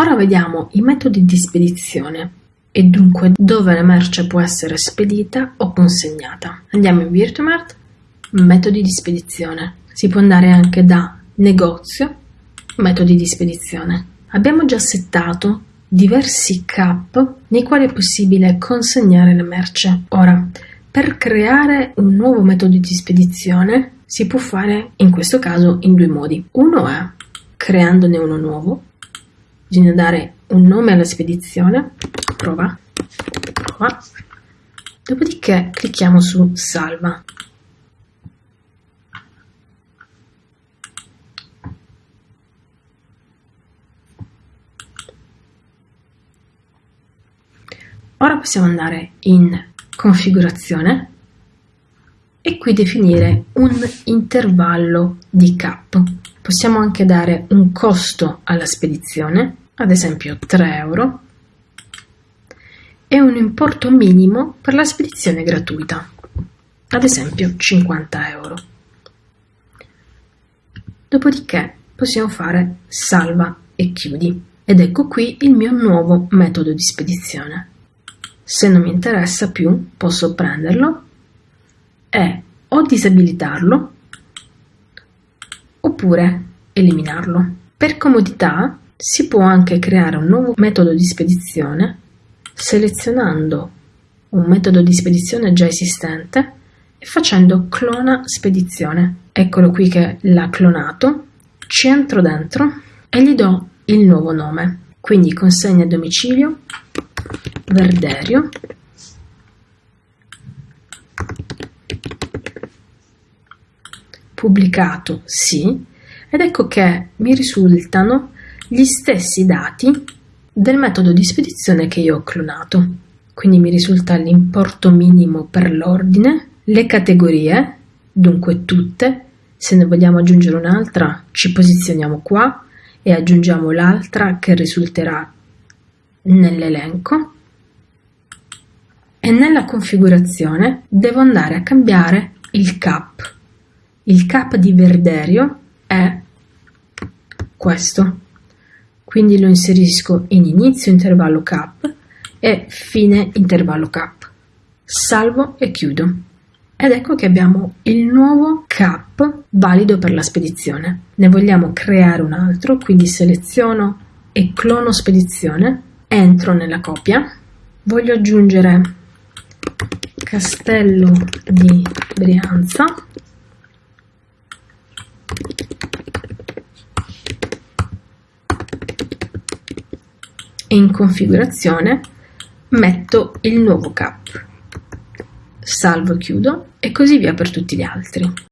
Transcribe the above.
Ora vediamo i metodi di spedizione e dunque dove la merce può essere spedita o consegnata. Andiamo in Virtumart, metodi di spedizione. Si può andare anche da negozio, metodi di spedizione. Abbiamo già settato diversi cap nei quali è possibile consegnare la merce. Ora, per creare un nuovo metodo di spedizione si può fare in questo caso in due modi. Uno è creandone uno nuovo, bisogna dare un nome alla spedizione, prova, prova, dopodiché clicchiamo su salva. Ora possiamo andare in configurazione e qui definire un intervallo di cap. Possiamo anche dare un costo alla spedizione, ad esempio 3 euro, e un importo minimo per la spedizione gratuita, ad esempio 50 euro. Dopodiché possiamo fare salva e chiudi ed ecco qui il mio nuovo metodo di spedizione. Se non mi interessa più posso prenderlo e o disabilitarlo oppure eliminarlo. Per comodità si può anche creare un nuovo metodo di spedizione selezionando un metodo di spedizione già esistente e facendo clona spedizione. Eccolo qui che l'ha clonato, ci entro dentro e gli do il nuovo nome. Quindi consegna a domicilio Verderio pubblicato sì ed ecco che mi risultano gli stessi dati del metodo di spedizione che io ho clonato. Quindi mi risulta l'importo minimo per l'ordine, le categorie, dunque tutte, se ne vogliamo aggiungere un'altra ci posizioniamo qua e aggiungiamo l'altra che risulterà nell'elenco e nella configurazione devo andare a cambiare il cap. Il cap di Verderio è questo, quindi lo inserisco in inizio intervallo cap e fine intervallo cap. Salvo e chiudo. Ed ecco che abbiamo il nuovo cap valido per la spedizione. Ne vogliamo creare un altro, quindi seleziono e clono spedizione, entro nella copia, voglio aggiungere Castello di Brianza e in configurazione metto il nuovo cap. Salvo e chiudo e così via per tutti gli altri